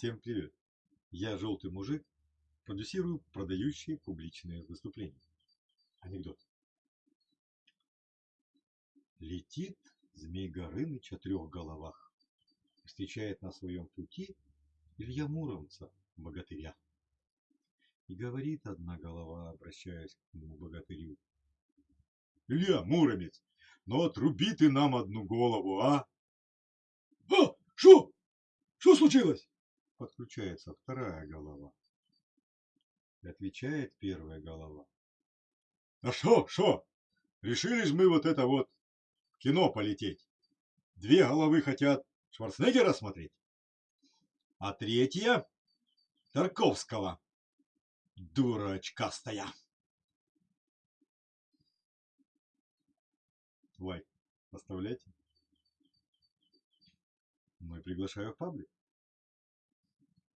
Всем привет! Я желтый мужик, продюсирую продающие публичные выступления. Анекдот. Летит Змей Горыныч о трех головах. Встречает на своем пути Илья Муромца, богатыря. И говорит одна голова, обращаясь к моему богатырю. Илья Муромец, ну отруби ты нам одну голову, а? А, что? Что случилось? Подключается вторая голова. И отвечает первая голова. А что, что? Решили ж мы вот это вот в кино полететь. Две головы хотят Шварценеггера смотреть, а третья Тарковского. Дурачкастая. Лайк оставляйте. Ну и приглашаю в паблик.